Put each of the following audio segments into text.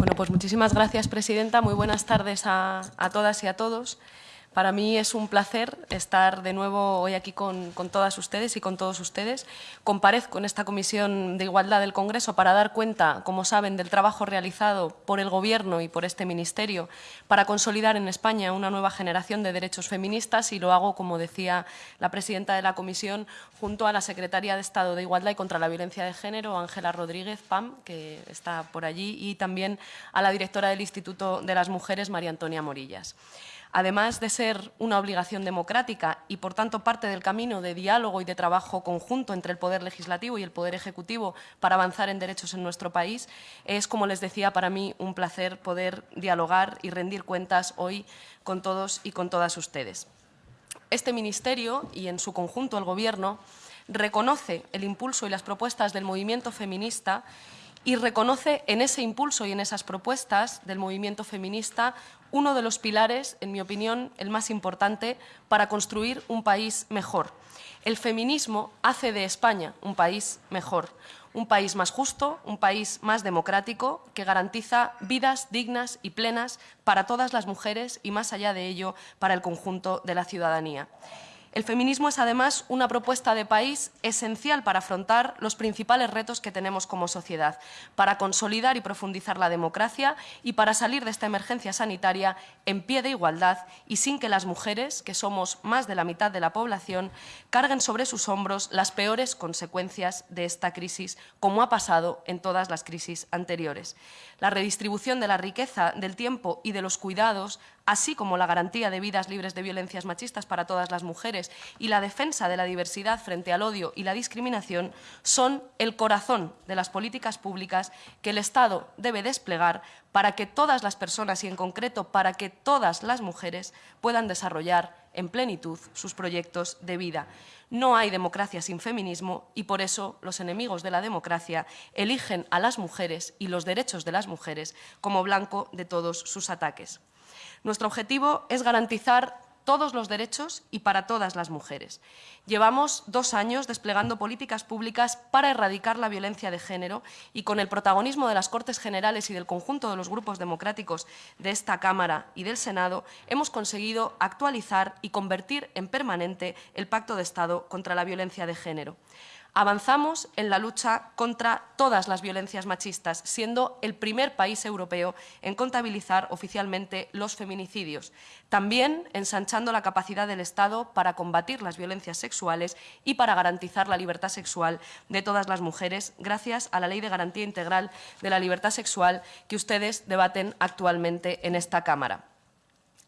Bueno, pues muchísimas gracias, Presidenta. Muy buenas tardes a, a todas y a todos. Para mí es un placer estar de nuevo hoy aquí con, todas ustedes y con todos ustedes. Comparezco en esta Comisión de Igualdad del Congreso para dar cuenta, como saben, del trabajo realizado por el Gobierno y por este Ministerio para consolidar en España una nueva generación de derechos feministas y lo hago, como decía la presidenta de la Comisión, junto a la Secretaria de Estado de Igualdad y contra la Violencia de Género, Ángela Rodríguez Pam, que está por allí, y también a la directora del Instituto de las Mujeres, María Antonia Morillas. Además de ser una obligación democrática y, por tanto, parte del camino de diálogo y de trabajo conjunto entre el Poder Legislativo y el Poder Ejecutivo para avanzar en derechos en nuestro país, es, como les decía, para mí un placer poder dialogar y rendir cuentas hoy con todos y con todas ustedes. Este Ministerio y, en su conjunto, el Gobierno, reconoce el impulso y las propuestas del movimiento feminista y reconoce en ese impulso y en esas propuestas del movimiento feminista uno de los pilares, en mi opinión, el más importante para construir un país mejor. El feminismo hace de España un país mejor, un país más justo, un país más democrático, que garantiza vidas dignas y plenas para todas las mujeres y, más allá de ello, para el conjunto de la ciudadanía. El feminismo es además una propuesta de país esencial para afrontar los principales retos que tenemos como sociedad, para consolidar y profundizar la democracia y para salir de esta emergencia sanitaria en pie de igualdad y sin que las mujeres, que somos más de la mitad de la población, carguen sobre sus hombros las peores consecuencias de esta crisis, como ha pasado en todas las crisis anteriores. La redistribución de la riqueza, del tiempo y de los cuidados así como la garantía de vidas libres de violencias machistas para todas las mujeres y la defensa de la diversidad frente al odio y la discriminación, son el corazón de las políticas públicas que el Estado debe desplegar para que todas las personas y, en concreto, para que todas las mujeres puedan desarrollar en plenitud sus proyectos de vida. No hay democracia sin feminismo y por eso los enemigos de la democracia eligen a las mujeres y los derechos de las mujeres como blanco de todos sus ataques. Nuestro objetivo es garantizar todos los derechos y para todas las mujeres. Llevamos dos años desplegando políticas públicas para erradicar la violencia de género y con el protagonismo de las Cortes Generales y del conjunto de los grupos democráticos de esta Cámara y del Senado, hemos conseguido actualizar y convertir en permanente el Pacto de Estado contra la violencia de género. Avanzamos en la lucha contra todas las violencias machistas, siendo el primer país europeo en contabilizar oficialmente los feminicidios. También ensanchando la capacidad del Estado para combatir las violencias sexuales y para garantizar la libertad sexual de todas las mujeres, gracias a la Ley de Garantía Integral de la Libertad Sexual que ustedes debaten actualmente en esta Cámara.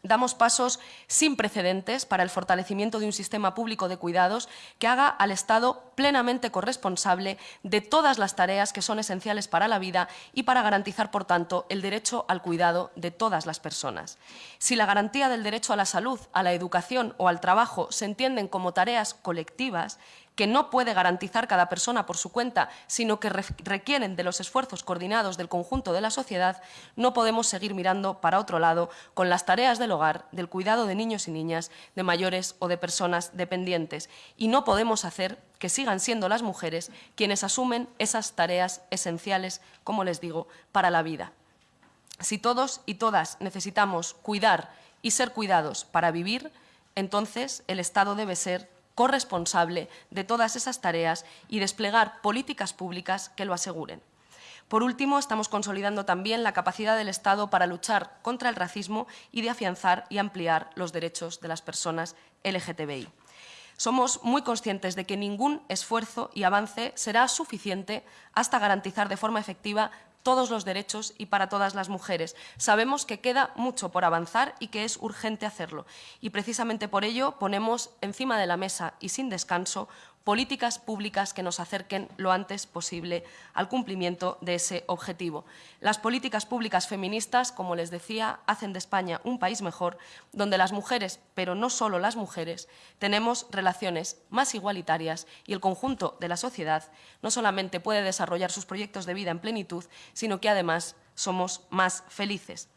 Damos pasos sin precedentes para el fortalecimiento de un sistema público de cuidados que haga al Estado plenamente corresponsable de todas las tareas que son esenciales para la vida y para garantizar, por tanto, el derecho al cuidado de todas las personas. Si la garantía del derecho a la salud, a la educación o al trabajo se entienden como tareas colectivas, que no puede garantizar cada persona por su cuenta, sino que requieren de los esfuerzos coordinados del conjunto de la sociedad, no podemos seguir mirando para otro lado con las tareas del hogar, del cuidado de niños y niñas, de mayores o de personas dependientes. Y no podemos hacer que sigan siendo las mujeres quienes asumen esas tareas esenciales, como les digo, para la vida. Si todos y todas necesitamos cuidar y ser cuidados para vivir, entonces el Estado debe ser corresponsable de todas esas tareas y desplegar políticas públicas que lo aseguren. Por último, estamos consolidando también la capacidad del Estado para luchar contra el racismo y de afianzar y ampliar los derechos de las personas LGTBI. Somos muy conscientes de que ningún esfuerzo y avance será suficiente hasta garantizar de forma efectiva todos los derechos y para todas las mujeres. Sabemos que queda mucho por avanzar y que es urgente hacerlo. Y precisamente por ello ponemos encima de la mesa y sin descanso políticas públicas que nos acerquen lo antes posible al cumplimiento de ese objetivo. Las políticas públicas feministas, como les decía, hacen de España un país mejor, donde las mujeres, pero no solo las mujeres, tenemos relaciones más igualitarias y el conjunto de la sociedad no solamente puede desarrollar sus proyectos de vida en plenitud, sino que además somos más felices.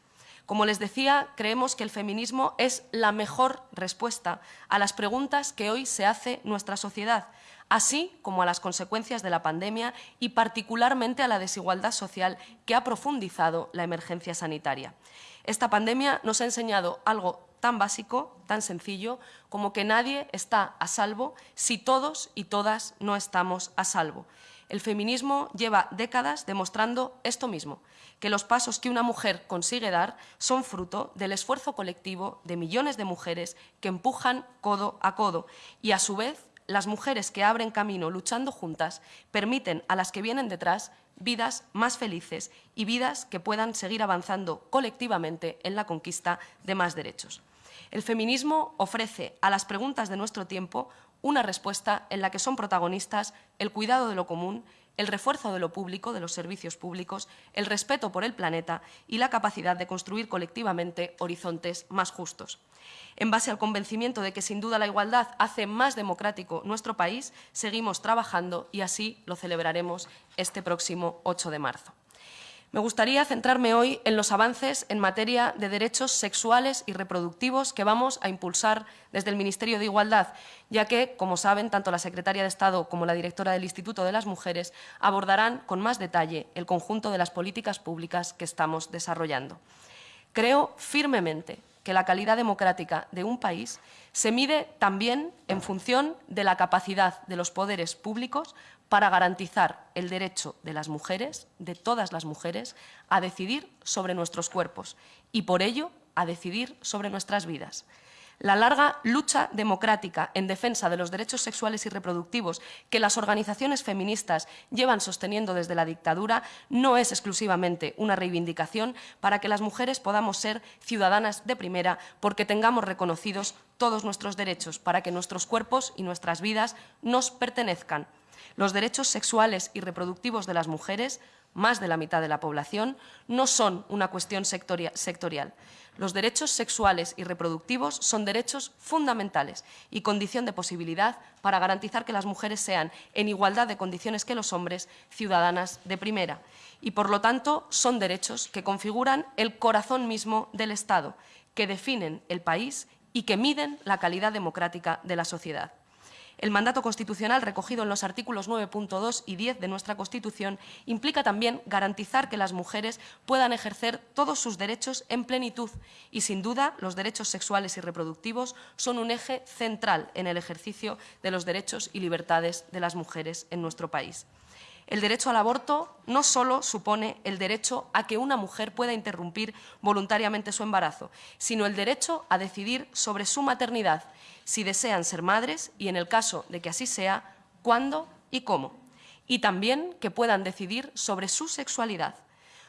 Como les decía, creemos que el feminismo es la mejor respuesta a las preguntas que hoy se hace nuestra sociedad, así como a las consecuencias de la pandemia y particularmente a la desigualdad social que ha profundizado la emergencia sanitaria. Esta pandemia nos ha enseñado algo tan básico, tan sencillo, como que nadie está a salvo si todos y todas no estamos a salvo. El feminismo lleva décadas demostrando esto mismo, que los pasos que una mujer consigue dar son fruto del esfuerzo colectivo de millones de mujeres que empujan codo a codo y, a su vez, las mujeres que abren camino luchando juntas permiten a las que vienen detrás vidas más felices y vidas que puedan seguir avanzando colectivamente en la conquista de más derechos. El feminismo ofrece a las preguntas de nuestro tiempo una respuesta en la que son protagonistas el cuidado de lo común, el refuerzo de lo público, de los servicios públicos, el respeto por el planeta y la capacidad de construir colectivamente horizontes más justos. En base al convencimiento de que sin duda la igualdad hace más democrático nuestro país, seguimos trabajando y así lo celebraremos este próximo 8 de marzo. Me gustaría centrarme hoy en los avances en materia de derechos sexuales y reproductivos que vamos a impulsar desde el Ministerio de Igualdad, ya que, como saben, tanto la secretaria de Estado como la directora del Instituto de las Mujeres abordarán con más detalle el conjunto de las políticas públicas que estamos desarrollando. Creo firmemente que la calidad democrática de un país se mide también en función de la capacidad de los poderes públicos para garantizar el derecho de las mujeres, de todas las mujeres, a decidir sobre nuestros cuerpos y, por ello, a decidir sobre nuestras vidas. La larga lucha democrática en defensa de los derechos sexuales y reproductivos que las organizaciones feministas llevan sosteniendo desde la dictadura no es exclusivamente una reivindicación para que las mujeres podamos ser ciudadanas de primera porque tengamos reconocidos todos nuestros derechos, para que nuestros cuerpos y nuestras vidas nos pertenezcan. Los derechos sexuales y reproductivos de las mujeres más de la mitad de la población, no son una cuestión sectorial. Los derechos sexuales y reproductivos son derechos fundamentales y condición de posibilidad para garantizar que las mujeres sean, en igualdad de condiciones que los hombres, ciudadanas de primera. Y, por lo tanto, son derechos que configuran el corazón mismo del Estado, que definen el país y que miden la calidad democrática de la sociedad. El mandato constitucional recogido en los artículos 9.2 y 10 de nuestra Constitución implica también garantizar que las mujeres puedan ejercer todos sus derechos en plenitud y, sin duda, los derechos sexuales y reproductivos son un eje central en el ejercicio de los derechos y libertades de las mujeres en nuestro país. El derecho al aborto no solo supone el derecho a que una mujer pueda interrumpir voluntariamente su embarazo, sino el derecho a decidir sobre su maternidad, si desean ser madres y, en el caso de que así sea, cuándo y cómo. Y también que puedan decidir sobre su sexualidad.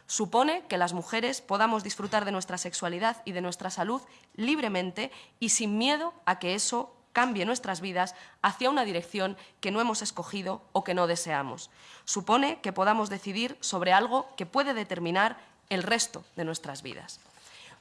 Supone que las mujeres podamos disfrutar de nuestra sexualidad y de nuestra salud libremente y sin miedo a que eso cambie nuestras vidas hacia una dirección que no hemos escogido o que no deseamos. Supone que podamos decidir sobre algo que puede determinar el resto de nuestras vidas.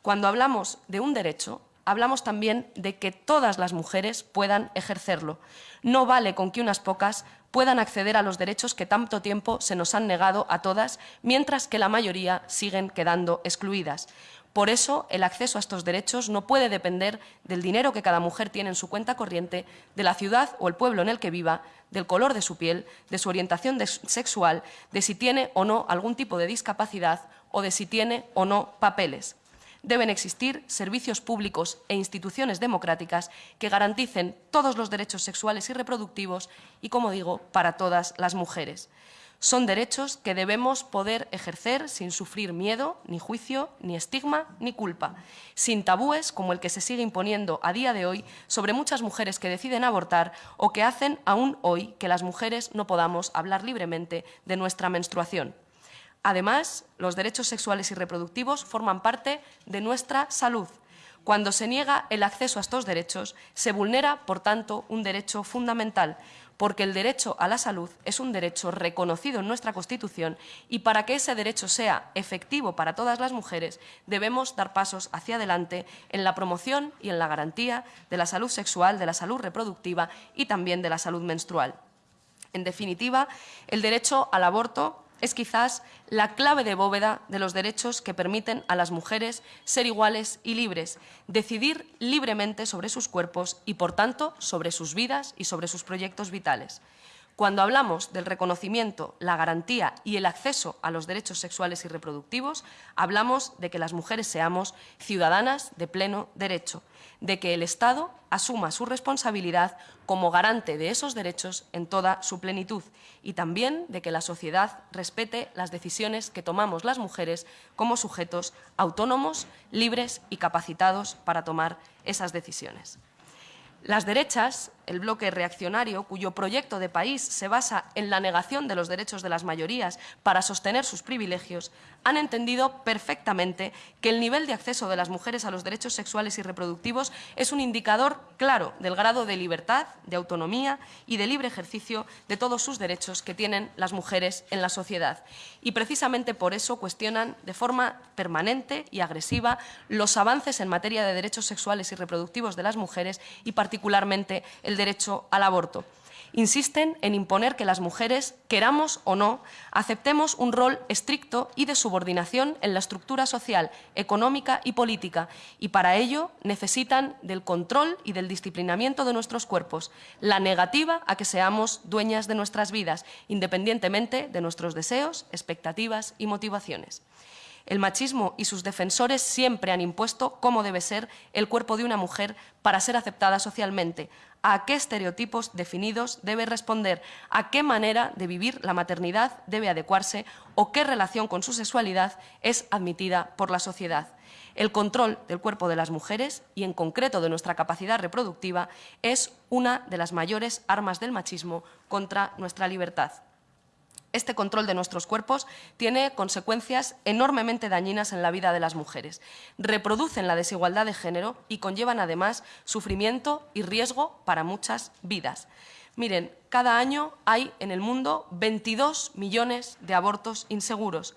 Cuando hablamos de un derecho, hablamos también de que todas las mujeres puedan ejercerlo. No vale con que unas pocas puedan acceder a los derechos que tanto tiempo se nos han negado a todas, mientras que la mayoría siguen quedando excluidas. Por eso, el acceso a estos derechos no puede depender del dinero que cada mujer tiene en su cuenta corriente, de la ciudad o el pueblo en el que viva, del color de su piel, de su orientación sexual, de si tiene o no algún tipo de discapacidad o de si tiene o no papeles. Deben existir servicios públicos e instituciones democráticas que garanticen todos los derechos sexuales y reproductivos y, como digo, para todas las mujeres. Son derechos que debemos poder ejercer sin sufrir miedo, ni juicio, ni estigma, ni culpa, sin tabúes como el que se sigue imponiendo a día de hoy sobre muchas mujeres que deciden abortar o que hacen aún hoy que las mujeres no podamos hablar libremente de nuestra menstruación. Además, los derechos sexuales y reproductivos forman parte de nuestra salud. Cuando se niega el acceso a estos derechos, se vulnera, por tanto, un derecho fundamental, porque el derecho a la salud es un derecho reconocido en nuestra Constitución y para que ese derecho sea efectivo para todas las mujeres debemos dar pasos hacia adelante en la promoción y en la garantía de la salud sexual, de la salud reproductiva y también de la salud menstrual. En definitiva, el derecho al aborto es quizás la clave de bóveda de los derechos que permiten a las mujeres ser iguales y libres, decidir libremente sobre sus cuerpos y, por tanto, sobre sus vidas y sobre sus proyectos vitales. Cuando hablamos del reconocimiento, la garantía y el acceso a los derechos sexuales y reproductivos, hablamos de que las mujeres seamos ciudadanas de pleno derecho, de que el Estado asuma su responsabilidad como garante de esos derechos en toda su plenitud y también de que la sociedad respete las decisiones que tomamos las mujeres como sujetos autónomos, libres y capacitados para tomar esas decisiones. Las derechas, el bloque reaccionario, cuyo proyecto de país se basa en la negación de los derechos de las mayorías para sostener sus privilegios, han entendido perfectamente que el nivel de acceso de las mujeres a los derechos sexuales y reproductivos es un indicador claro del grado de libertad, de autonomía y de libre ejercicio de todos sus derechos que tienen las mujeres en la sociedad. Y precisamente por eso cuestionan de forma permanente y agresiva los avances en materia de derechos sexuales y reproductivos de las mujeres y particularmente el derecho al aborto. Insisten en imponer que las mujeres, queramos o no, aceptemos un rol estricto y de subordinación en la estructura social, económica y política, y para ello necesitan del control y del disciplinamiento de nuestros cuerpos, la negativa a que seamos dueñas de nuestras vidas, independientemente de nuestros deseos, expectativas y motivaciones. El machismo y sus defensores siempre han impuesto cómo debe ser el cuerpo de una mujer para ser aceptada socialmente, a qué estereotipos definidos debe responder, a qué manera de vivir la maternidad debe adecuarse o qué relación con su sexualidad es admitida por la sociedad. El control del cuerpo de las mujeres, y en concreto de nuestra capacidad reproductiva, es una de las mayores armas del machismo contra nuestra libertad. Este control de nuestros cuerpos tiene consecuencias enormemente dañinas en la vida de las mujeres. Reproducen la desigualdad de género y conllevan además sufrimiento y riesgo para muchas vidas. Miren, cada año hay en el mundo 22 millones de abortos inseguros.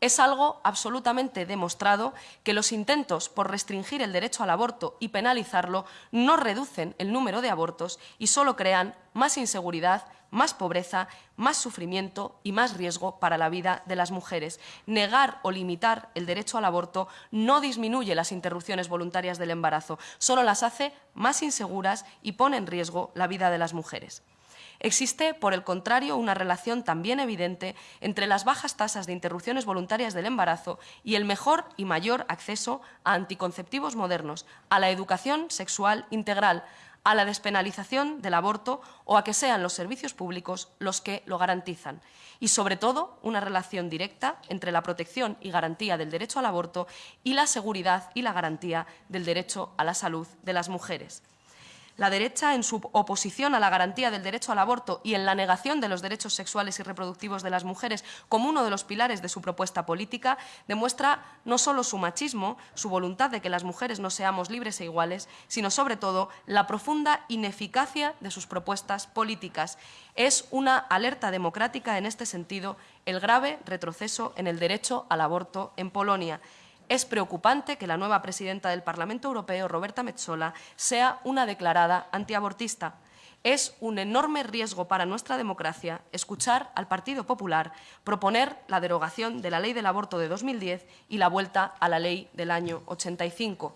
Es algo absolutamente demostrado que los intentos por restringir el derecho al aborto y penalizarlo no reducen el número de abortos y solo crean más inseguridad, más pobreza, más sufrimiento y más riesgo para la vida de las mujeres. Negar o limitar el derecho al aborto no disminuye las interrupciones voluntarias del embarazo, solo las hace más inseguras y pone en riesgo la vida de las mujeres. Existe, por el contrario, una relación también evidente entre las bajas tasas de interrupciones voluntarias del embarazo y el mejor y mayor acceso a anticonceptivos modernos, a la educación sexual integral, a la despenalización del aborto o a que sean los servicios públicos los que lo garantizan. Y, sobre todo, una relación directa entre la protección y garantía del derecho al aborto y la seguridad y la garantía del derecho a la salud de las mujeres. La derecha, en su oposición a la garantía del derecho al aborto y en la negación de los derechos sexuales y reproductivos de las mujeres como uno de los pilares de su propuesta política, demuestra no solo su machismo, su voluntad de que las mujeres no seamos libres e iguales, sino sobre todo la profunda ineficacia de sus propuestas políticas. Es una alerta democrática en este sentido el grave retroceso en el derecho al aborto en Polonia. Es preocupante que la nueva presidenta del Parlamento Europeo, Roberta Metsola, sea una declarada antiabortista. Es un enorme riesgo para nuestra democracia escuchar al Partido Popular proponer la derogación de la ley del aborto de 2010 y la vuelta a la ley del año 85.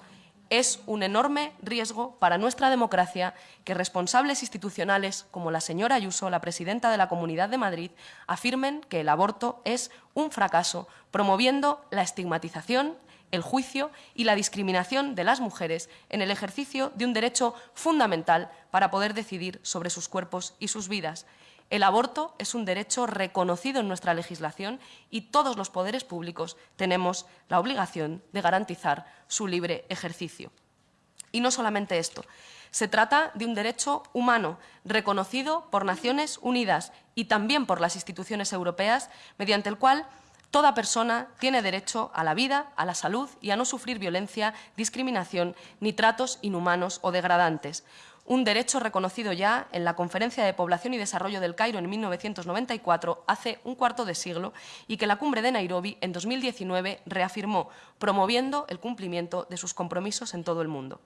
Es un enorme riesgo para nuestra democracia que responsables institucionales como la señora Ayuso, la presidenta de la Comunidad de Madrid, afirmen que el aborto es un fracaso, promoviendo la estigmatización, el juicio y la discriminación de las mujeres en el ejercicio de un derecho fundamental para poder decidir sobre sus cuerpos y sus vidas. El aborto es un derecho reconocido en nuestra legislación y todos los poderes públicos tenemos la obligación de garantizar su libre ejercicio. Y no solamente esto, se trata de un derecho humano reconocido por Naciones Unidas y también por las instituciones europeas, mediante el cual Toda persona tiene derecho a la vida, a la salud y a no sufrir violencia, discriminación ni tratos inhumanos o degradantes. Un derecho reconocido ya en la Conferencia de Población y Desarrollo del Cairo en 1994, hace un cuarto de siglo, y que la cumbre de Nairobi en 2019 reafirmó, promoviendo el cumplimiento de sus compromisos en todo el mundo.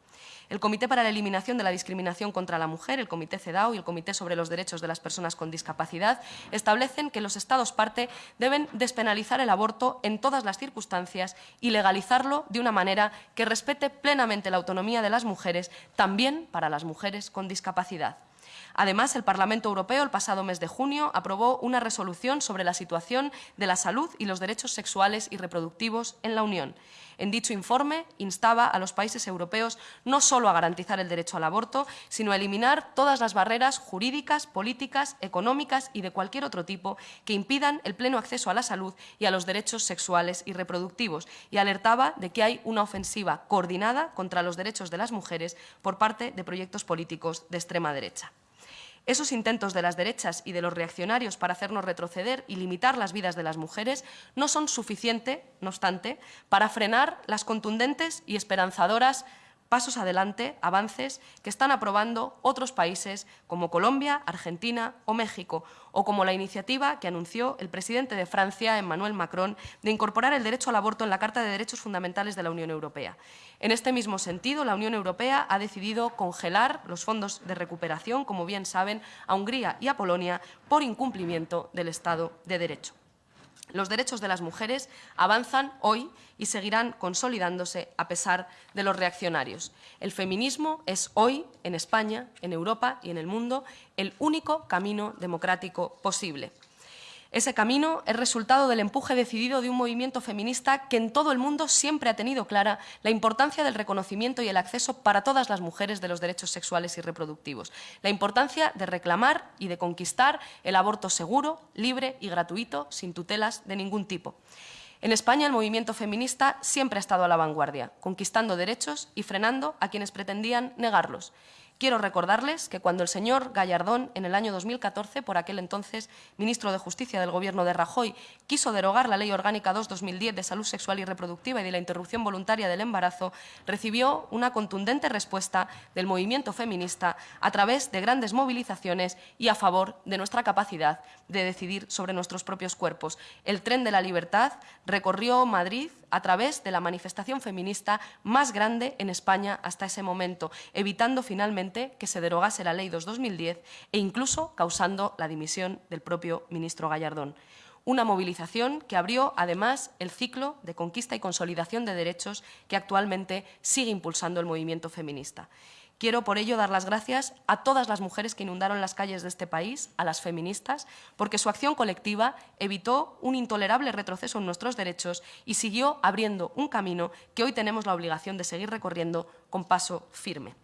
El Comité para la Eliminación de la Discriminación contra la Mujer, el Comité CEDAW y el Comité sobre los Derechos de las Personas con Discapacidad establecen que los Estados parte deben despenalizar el aborto en todas las circunstancias y legalizarlo de una manera que respete plenamente la autonomía de las mujeres, también para las mujeres con discapacidad. Además, el Parlamento Europeo el pasado mes de junio aprobó una resolución sobre la situación de la salud y los derechos sexuales y reproductivos en la Unión. En dicho informe instaba a los países europeos no solo a garantizar el derecho al aborto, sino a eliminar todas las barreras jurídicas, políticas, económicas y de cualquier otro tipo que impidan el pleno acceso a la salud y a los derechos sexuales y reproductivos, y alertaba de que hay una ofensiva coordinada contra los derechos de las mujeres por parte de proyectos políticos de extrema derecha. Esos intentos de las derechas y de los reaccionarios para hacernos retroceder y limitar las vidas de las mujeres no son suficientes, no obstante, para frenar las contundentes y esperanzadoras pasos adelante, avances que están aprobando otros países como Colombia, Argentina o México, o como la iniciativa que anunció el presidente de Francia, Emmanuel Macron, de incorporar el derecho al aborto en la Carta de Derechos Fundamentales de la Unión Europea. En este mismo sentido, la Unión Europea ha decidido congelar los fondos de recuperación, como bien saben, a Hungría y a Polonia por incumplimiento del Estado de Derecho. Los derechos de las mujeres avanzan hoy y seguirán consolidándose a pesar de los reaccionarios. El feminismo es hoy, en España, en Europa y en el mundo, el único camino democrático posible. Ese camino es resultado del empuje decidido de un movimiento feminista que en todo el mundo siempre ha tenido clara la importancia del reconocimiento y el acceso para todas las mujeres de los derechos sexuales y reproductivos, la importancia de reclamar y de conquistar el aborto seguro, libre y gratuito, sin tutelas de ningún tipo. En España el movimiento feminista siempre ha estado a la vanguardia, conquistando derechos y frenando a quienes pretendían negarlos. Quiero recordarles que cuando el señor Gallardón, en el año 2014, por aquel entonces ministro de Justicia del Gobierno de Rajoy, quiso derogar la Ley Orgánica 2-2010 de Salud Sexual y Reproductiva y de la Interrupción Voluntaria del Embarazo, recibió una contundente respuesta del movimiento feminista a través de grandes movilizaciones y a favor de nuestra capacidad de decidir sobre nuestros propios cuerpos. El tren de la libertad recorrió Madrid a través de la manifestación feminista más grande en España hasta ese momento, evitando finalmente que se derogase la Ley 2-2010 e incluso causando la dimisión del propio ministro Gallardón. Una movilización que abrió, además, el ciclo de conquista y consolidación de derechos que actualmente sigue impulsando el movimiento feminista. Quiero por ello dar las gracias a todas las mujeres que inundaron las calles de este país, a las feministas, porque su acción colectiva evitó un intolerable retroceso en nuestros derechos y siguió abriendo un camino que hoy tenemos la obligación de seguir recorriendo con paso firme.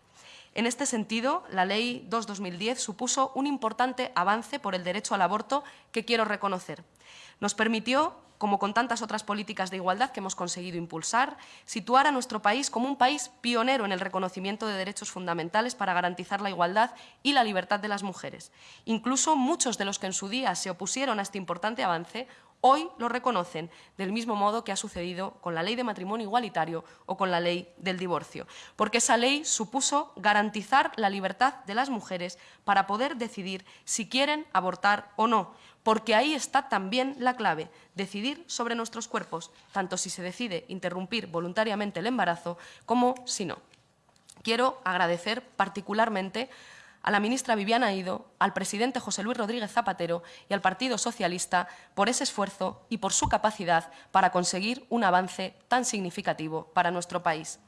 En este sentido, la Ley 2-2010 supuso un importante avance por el derecho al aborto que quiero reconocer. Nos permitió como con tantas otras políticas de igualdad que hemos conseguido impulsar, situar a nuestro país como un país pionero en el reconocimiento de derechos fundamentales para garantizar la igualdad y la libertad de las mujeres. Incluso muchos de los que en su día se opusieron a este importante avance hoy lo reconocen, del mismo modo que ha sucedido con la ley de matrimonio igualitario o con la ley del divorcio, porque esa ley supuso garantizar la libertad de las mujeres para poder decidir si quieren abortar o no, porque ahí está también la clave, decidir sobre nuestros cuerpos, tanto si se decide interrumpir voluntariamente el embarazo como si no. Quiero agradecer particularmente a la ministra Viviana Ido, al presidente José Luis Rodríguez Zapatero y al Partido Socialista por ese esfuerzo y por su capacidad para conseguir un avance tan significativo para nuestro país.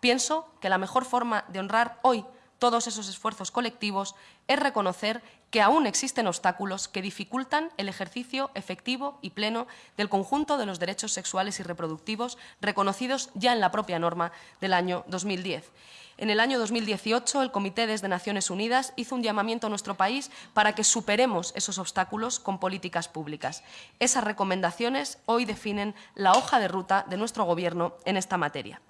Pienso que la mejor forma de honrar hoy todos esos esfuerzos colectivos es reconocer que aún existen obstáculos que dificultan el ejercicio efectivo y pleno del conjunto de los derechos sexuales y reproductivos reconocidos ya en la propia norma del año 2010. En el año 2018, el Comité desde Naciones Unidas hizo un llamamiento a nuestro país para que superemos esos obstáculos con políticas públicas. Esas recomendaciones hoy definen la hoja de ruta de nuestro Gobierno en esta materia.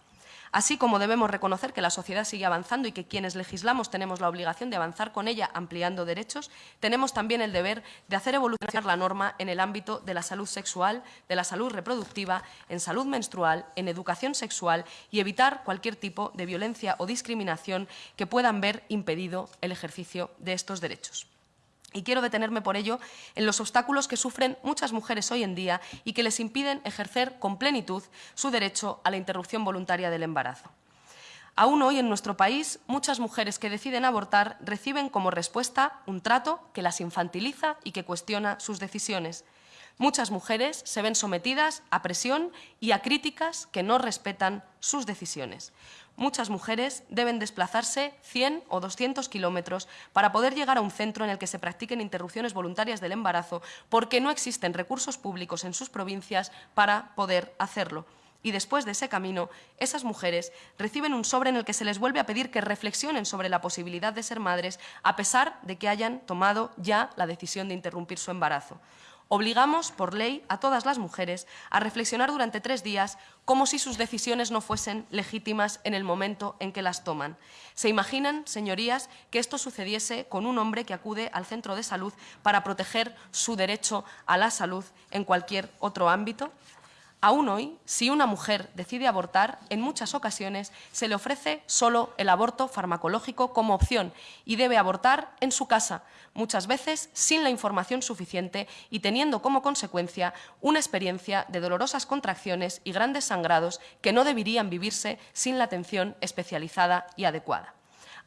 Así como debemos reconocer que la sociedad sigue avanzando y que quienes legislamos tenemos la obligación de avanzar con ella ampliando derechos, tenemos también el deber de hacer evolucionar la norma en el ámbito de la salud sexual, de la salud reproductiva, en salud menstrual, en educación sexual y evitar cualquier tipo de violencia o discriminación que puedan ver impedido el ejercicio de estos derechos. Y quiero detenerme por ello en los obstáculos que sufren muchas mujeres hoy en día y que les impiden ejercer con plenitud su derecho a la interrupción voluntaria del embarazo. Aún hoy en nuestro país, muchas mujeres que deciden abortar reciben como respuesta un trato que las infantiliza y que cuestiona sus decisiones. Muchas mujeres se ven sometidas a presión y a críticas que no respetan sus decisiones muchas mujeres deben desplazarse 100 o 200 kilómetros para poder llegar a un centro en el que se practiquen interrupciones voluntarias del embarazo porque no existen recursos públicos en sus provincias para poder hacerlo. Y después de ese camino, esas mujeres reciben un sobre en el que se les vuelve a pedir que reflexionen sobre la posibilidad de ser madres a pesar de que hayan tomado ya la decisión de interrumpir su embarazo. Obligamos, por ley, a todas las mujeres a reflexionar durante tres días como si sus decisiones no fuesen legítimas en el momento en que las toman. ¿Se imaginan, señorías, que esto sucediese con un hombre que acude al centro de salud para proteger su derecho a la salud en cualquier otro ámbito? Aún hoy, si una mujer decide abortar, en muchas ocasiones se le ofrece solo el aborto farmacológico como opción y debe abortar en su casa, muchas veces sin la información suficiente y teniendo como consecuencia una experiencia de dolorosas contracciones y grandes sangrados que no deberían vivirse sin la atención especializada y adecuada.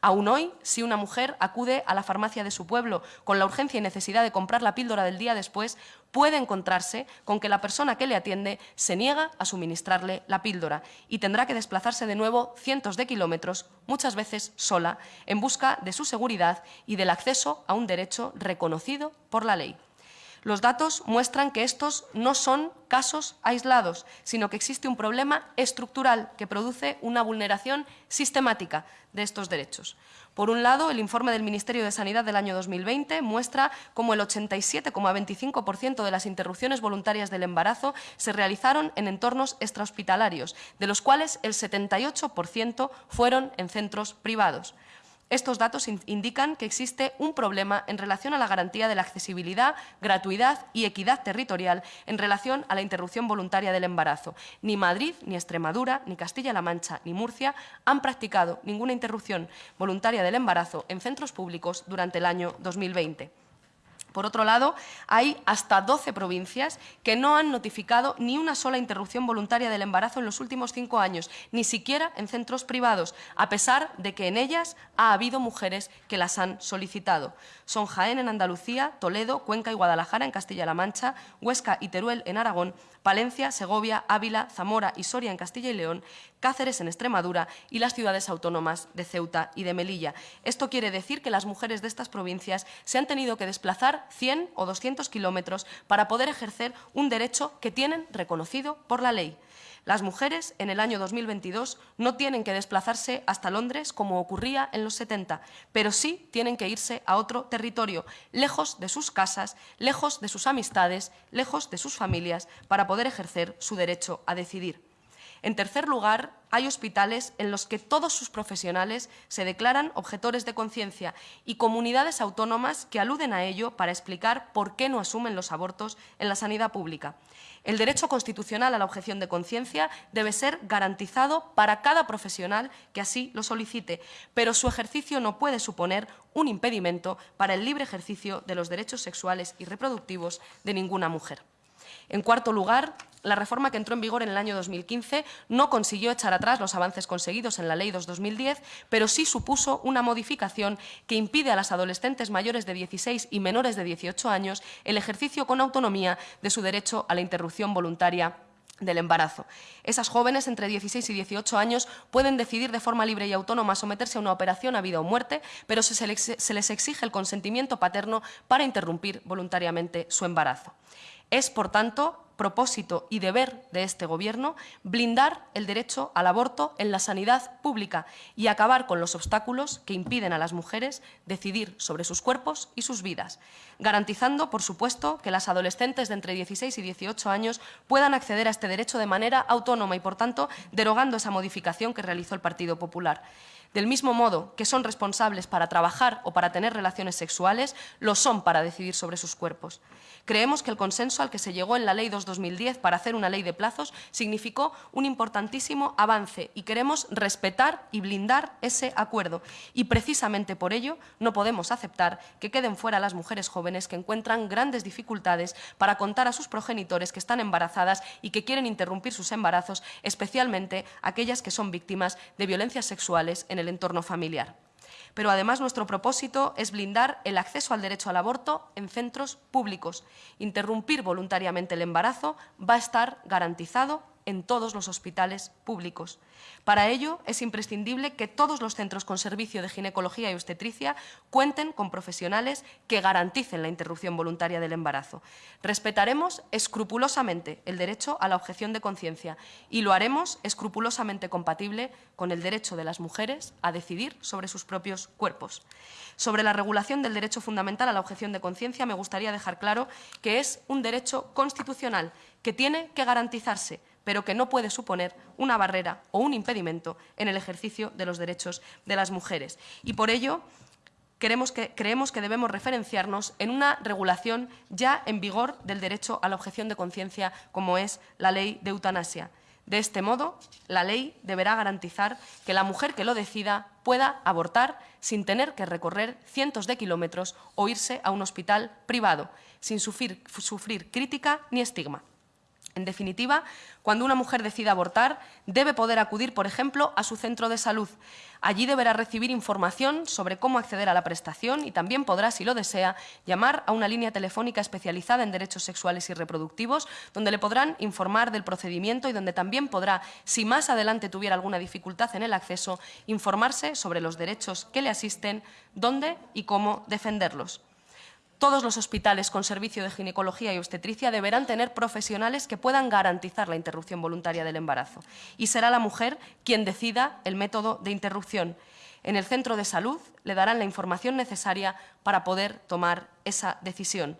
Aún hoy, si una mujer acude a la farmacia de su pueblo con la urgencia y necesidad de comprar la píldora del día después, puede encontrarse con que la persona que le atiende se niega a suministrarle la píldora y tendrá que desplazarse de nuevo cientos de kilómetros, muchas veces sola, en busca de su seguridad y del acceso a un derecho reconocido por la ley. Los datos muestran que estos no son casos aislados, sino que existe un problema estructural que produce una vulneración sistemática de estos derechos. Por un lado, el informe del Ministerio de Sanidad del año 2020 muestra cómo el 87,25% de las interrupciones voluntarias del embarazo se realizaron en entornos extrahospitalarios, de los cuales el 78% fueron en centros privados. Estos datos indican que existe un problema en relación a la garantía de la accesibilidad, gratuidad y equidad territorial en relación a la interrupción voluntaria del embarazo. Ni Madrid, ni Extremadura, ni Castilla-La Mancha, ni Murcia han practicado ninguna interrupción voluntaria del embarazo en centros públicos durante el año 2020. Por otro lado, hay hasta 12 provincias que no han notificado ni una sola interrupción voluntaria del embarazo en los últimos cinco años, ni siquiera en centros privados, a pesar de que en ellas ha habido mujeres que las han solicitado. Son Jaén en Andalucía, Toledo, Cuenca y Guadalajara en Castilla-La Mancha, Huesca y Teruel en Aragón, Palencia, Segovia, Ávila, Zamora y Soria en Castilla y León, Cáceres en Extremadura y las ciudades autónomas de Ceuta y de Melilla. Esto quiere decir que las mujeres de estas provincias se han tenido que desplazar 100 o 200 kilómetros para poder ejercer un derecho que tienen reconocido por la ley. Las mujeres en el año 2022 no tienen que desplazarse hasta Londres como ocurría en los 70, pero sí tienen que irse a otro territorio, lejos de sus casas, lejos de sus amistades, lejos de sus familias, para poder ejercer su derecho a decidir. En tercer lugar, hay hospitales en los que todos sus profesionales se declaran objetores de conciencia y comunidades autónomas que aluden a ello para explicar por qué no asumen los abortos en la sanidad pública. El derecho constitucional a la objeción de conciencia debe ser garantizado para cada profesional que así lo solicite, pero su ejercicio no puede suponer un impedimento para el libre ejercicio de los derechos sexuales y reproductivos de ninguna mujer. En cuarto lugar, la reforma que entró en vigor en el año 2015 no consiguió echar atrás los avances conseguidos en la Ley 2-2010, pero sí supuso una modificación que impide a las adolescentes mayores de 16 y menores de 18 años el ejercicio con autonomía de su derecho a la interrupción voluntaria del embarazo. Esas jóvenes entre 16 y 18 años pueden decidir de forma libre y autónoma someterse a una operación a vida o muerte, pero se les exige el consentimiento paterno para interrumpir voluntariamente su embarazo. Es, por tanto, propósito y deber de este Gobierno blindar el derecho al aborto en la sanidad pública y acabar con los obstáculos que impiden a las mujeres decidir sobre sus cuerpos y sus vidas, garantizando, por supuesto, que las adolescentes de entre 16 y 18 años puedan acceder a este derecho de manera autónoma y, por tanto, derogando esa modificación que realizó el Partido Popular. Del mismo modo que son responsables para trabajar o para tener relaciones sexuales, lo son para decidir sobre sus cuerpos. Creemos que el consenso al que se llegó en la Ley 2-2010 para hacer una ley de plazos significó un importantísimo avance y queremos respetar y blindar ese acuerdo. Y precisamente por ello no podemos aceptar que queden fuera las mujeres jóvenes que encuentran grandes dificultades para contar a sus progenitores que están embarazadas y que quieren interrumpir sus embarazos, especialmente aquellas que son víctimas de violencias sexuales en el entorno familiar. Pero además nuestro propósito es blindar el acceso al derecho al aborto en centros públicos. Interrumpir voluntariamente el embarazo va a estar garantizado en todos los hospitales públicos. Para ello, es imprescindible que todos los centros con servicio de ginecología y obstetricia cuenten con profesionales que garanticen la interrupción voluntaria del embarazo. Respetaremos escrupulosamente el derecho a la objeción de conciencia y lo haremos escrupulosamente compatible con el derecho de las mujeres a decidir sobre sus propios cuerpos. Sobre la regulación del derecho fundamental a la objeción de conciencia, me gustaría dejar claro que es un derecho constitucional que tiene que garantizarse pero que no puede suponer una barrera o un impedimento en el ejercicio de los derechos de las mujeres. Y por ello, creemos que, debemos referenciarnos en una regulación ya en vigor del derecho a la objeción de conciencia, como es la ley de eutanasia. De este modo, la ley deberá garantizar que la mujer que lo decida pueda abortar sin tener que recorrer cientos de kilómetros o irse a un hospital privado, sin sufrir crítica ni estigma. En definitiva, cuando una mujer decida abortar, debe poder acudir, por ejemplo, a su centro de salud. Allí deberá recibir información sobre cómo acceder a la prestación y también podrá, si lo desea, llamar a una línea telefónica especializada en derechos sexuales y reproductivos, donde le podrán informar del procedimiento y donde también podrá, si más adelante tuviera alguna dificultad en el acceso, informarse sobre los derechos que le asisten, dónde y cómo defenderlos. Todos los hospitales con servicio de ginecología y obstetricia deberán tener profesionales que puedan garantizar la interrupción voluntaria del embarazo y será la mujer quien decida el método de interrupción. En el centro de salud le darán la información necesaria para poder tomar esa decisión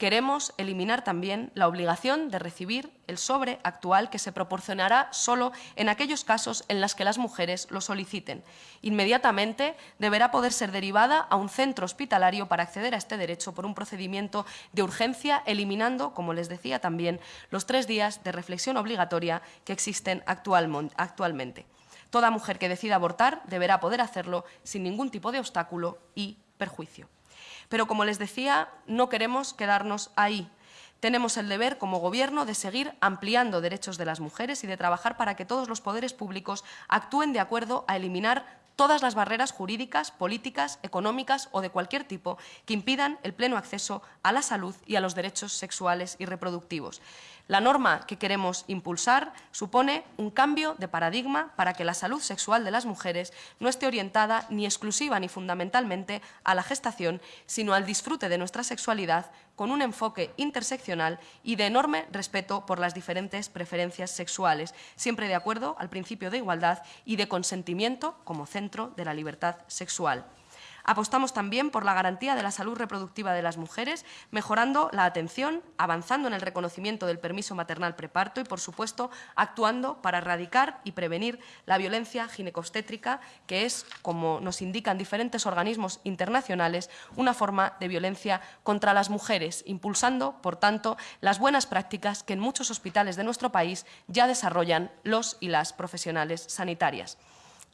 queremos eliminar también la obligación de recibir el sobre actual que se proporcionará solo en aquellos casos en los que las mujeres lo soliciten. Inmediatamente deberá poder ser derivada a un centro hospitalario para acceder a este derecho por un procedimiento de urgencia, eliminando, como les decía también, los tres días de reflexión obligatoria que existen actualmente. Toda mujer que decida abortar deberá poder hacerlo sin ningún tipo de obstáculo y perjuicio. Pero, como les decía, no queremos quedarnos ahí. Tenemos el deber, como Gobierno, de seguir ampliando derechos de las mujeres y de trabajar para que todos los poderes públicos actúen de acuerdo a eliminar todas las barreras jurídicas, políticas, económicas o de cualquier tipo que impidan el pleno acceso a la salud y a los derechos sexuales y reproductivos. La norma que queremos impulsar supone un cambio de paradigma para que la salud sexual de las mujeres no esté orientada ni exclusiva ni fundamentalmente a la gestación, sino al disfrute de nuestra sexualidad con un enfoque interseccional y de enorme respeto por las diferentes preferencias sexuales, siempre de acuerdo al principio de igualdad y de consentimiento como centro de la libertad sexual. Apostamos también por la garantía de la salud reproductiva de las mujeres, mejorando la atención, avanzando en el reconocimiento del permiso maternal preparto y, por supuesto, actuando para erradicar y prevenir la violencia ginecostétrica, que es, como nos indican diferentes organismos internacionales, una forma de violencia contra las mujeres, impulsando, por tanto, las buenas prácticas que en muchos hospitales de nuestro país ya desarrollan los y las profesionales sanitarias.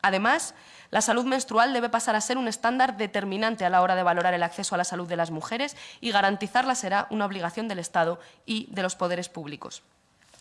Además, la salud menstrual debe pasar a ser un estándar determinante a la hora de valorar el acceso a la salud de las mujeres y garantizarla será una obligación del Estado y de los poderes públicos.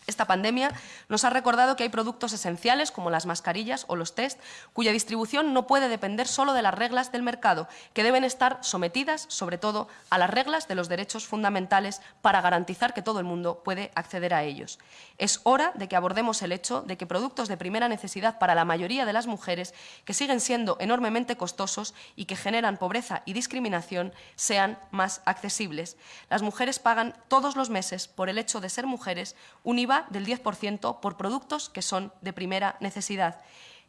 Esta pandemia nos ha recordado que hay productos esenciales, como las mascarillas o los test, cuya distribución no puede depender solo de las reglas del mercado, que deben estar sometidas, sobre todo, a las reglas de los derechos fundamentales para garantizar que todo el mundo puede acceder a ellos. Es hora de que abordemos el hecho de que productos de primera necesidad para la mayoría de las mujeres, que siguen siendo enormemente costosos y que generan pobreza y discriminación, sean más accesibles. Las mujeres pagan todos los meses, por el hecho de ser mujeres, un Del 10% por productos que son de primera necesidad.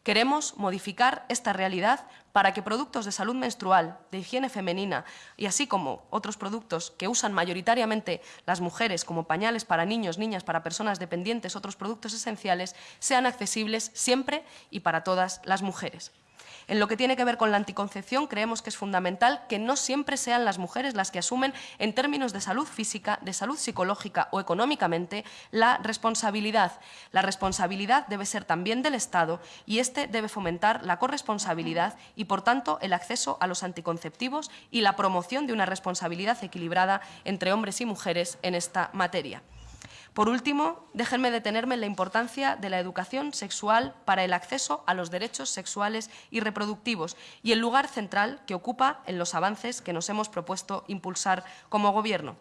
Queremos modificar esta realidad para que productos de salud menstrual, de higiene femenina y así como otros productos que usan mayoritariamente las mujeres como pañales para niños, niñas, para personas dependientes, otros productos esenciales, sean accesibles siempre y para todas las mujeres. En lo que tiene que ver con la anticoncepción, creemos que es fundamental que no siempre sean las mujeres las que asumen, en términos de salud física, de salud psicológica o económicamente, la responsabilidad. La responsabilidad debe ser también del Estado y este debe fomentar la corresponsabilidad y, por tanto, el acceso a los anticonceptivos y la promoción de una responsabilidad equilibrada entre hombres y mujeres en esta materia. Por último, déjenme detenerme en la importancia de la educación sexual para el acceso a los derechos sexuales y reproductivos y el lugar central que ocupa en los avances que nos hemos propuesto impulsar como Gobierno.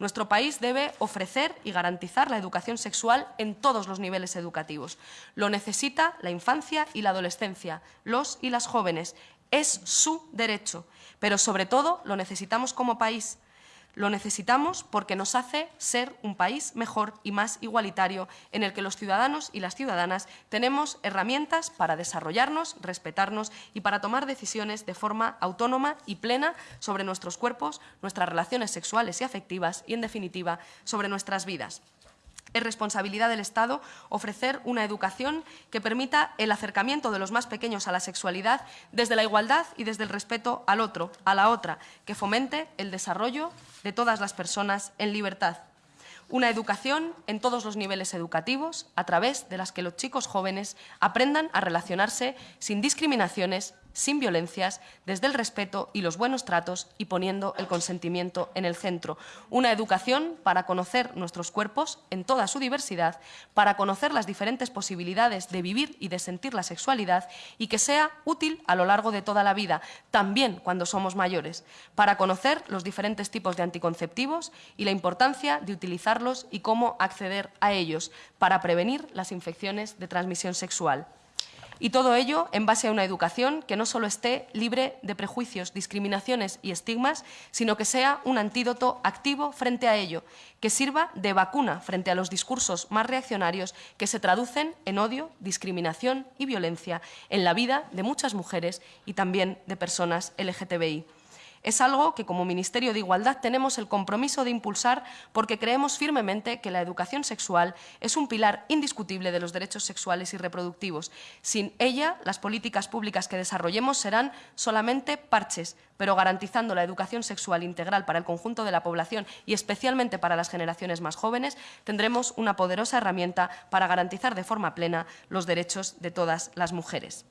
Nuestro país debe ofrecer y garantizar la educación sexual en todos los niveles educativos. Lo necesita la infancia y la adolescencia, los y las jóvenes. Es su derecho, pero sobre todo lo necesitamos como país lo necesitamos porque nos hace ser un país mejor y más igualitario en el que los ciudadanos y las ciudadanas tenemos herramientas para desarrollarnos, respetarnos y para tomar decisiones de forma autónoma y plena sobre nuestros cuerpos, nuestras relaciones sexuales y afectivas y, en definitiva, sobre nuestras vidas. Es responsabilidad del Estado ofrecer una educación que permita el acercamiento de los más pequeños a la sexualidad desde la igualdad y desde el respeto al otro, a la otra, que fomente el desarrollo de todas las personas en libertad. Una educación en todos los niveles educativos, a través de las que los chicos jóvenes aprendan a relacionarse sin discriminaciones sin violencias, desde el respeto y los buenos tratos y poniendo el consentimiento en el centro. Una educación para conocer nuestros cuerpos en toda su diversidad, para conocer las diferentes posibilidades de vivir y de sentir la sexualidad y que sea útil a lo largo de toda la vida, también cuando somos mayores, para conocer los diferentes tipos de anticonceptivos y la importancia de utilizarlos y cómo acceder a ellos, para prevenir las infecciones de transmisión sexual. Y todo ello en base a una educación que no solo esté libre de prejuicios, discriminaciones y estigmas, sino que sea un antídoto activo frente a ello, que sirva de vacuna frente a los discursos más reaccionarios que se traducen en odio, discriminación y violencia en la vida de muchas mujeres y también de personas LGTBI. Es algo que como Ministerio de Igualdad tenemos el compromiso de impulsar porque creemos firmemente que la educación sexual es un pilar indiscutible de los derechos sexuales y reproductivos. Sin ella, las políticas públicas que desarrollemos serán solamente parches, pero garantizando la educación sexual integral para el conjunto de la población y especialmente para las generaciones más jóvenes, tendremos una poderosa herramienta para garantizar de forma plena los derechos de todas las mujeres.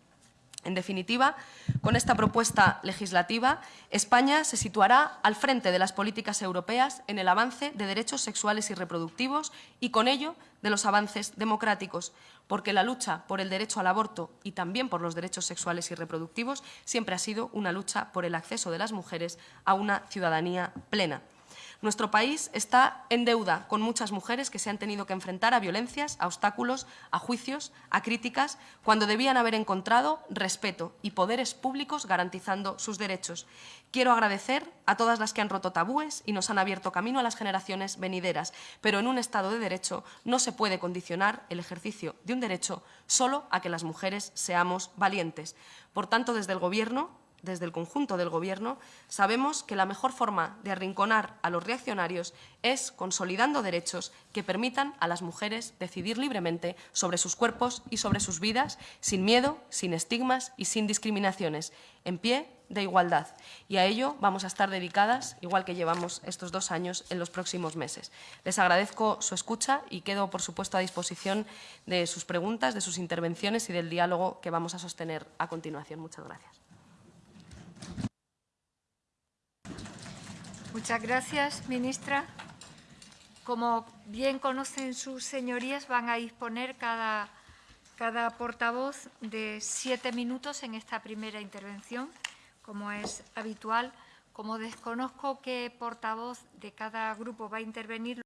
En definitiva, con esta propuesta legislativa, España se situará al frente de las políticas europeas en el avance de derechos sexuales y reproductivos y, con ello, de los avances democráticos, porque la lucha por el derecho al aborto y también por los derechos sexuales y reproductivos siempre ha sido una lucha por el acceso de las mujeres a una ciudadanía plena. Nuestro país está en deuda con muchas mujeres que se han tenido que enfrentar a violencias, a obstáculos, a juicios, a críticas, cuando debían haber encontrado respeto y poderes públicos garantizando sus derechos. Quiero agradecer a todas las que han roto tabúes y nos han abierto camino a las generaciones venideras, pero en un Estado de Derecho no se puede condicionar el ejercicio de un derecho solo a que las mujeres seamos valientes. Por tanto, desde el Gobierno desde el conjunto del Gobierno, sabemos que la mejor forma de arrinconar a los reaccionarios es consolidando derechos que permitan a las mujeres decidir libremente sobre sus cuerpos y sobre sus vidas, sin miedo, sin estigmas y sin discriminaciones, en pie de igualdad. Y a ello vamos a estar dedicadas, igual que llevamos estos dos años, en los próximos meses. Les agradezco su escucha y quedo, por supuesto, a disposición de sus preguntas, de sus intervenciones y del diálogo que vamos a sostener a continuación. Muchas gracias. Muchas gracias, ministra. Como bien conocen sus señorías, van a disponer cada, cada portavoz de siete minutos en esta primera intervención, como es habitual. Como desconozco qué portavoz de cada grupo va a intervenir,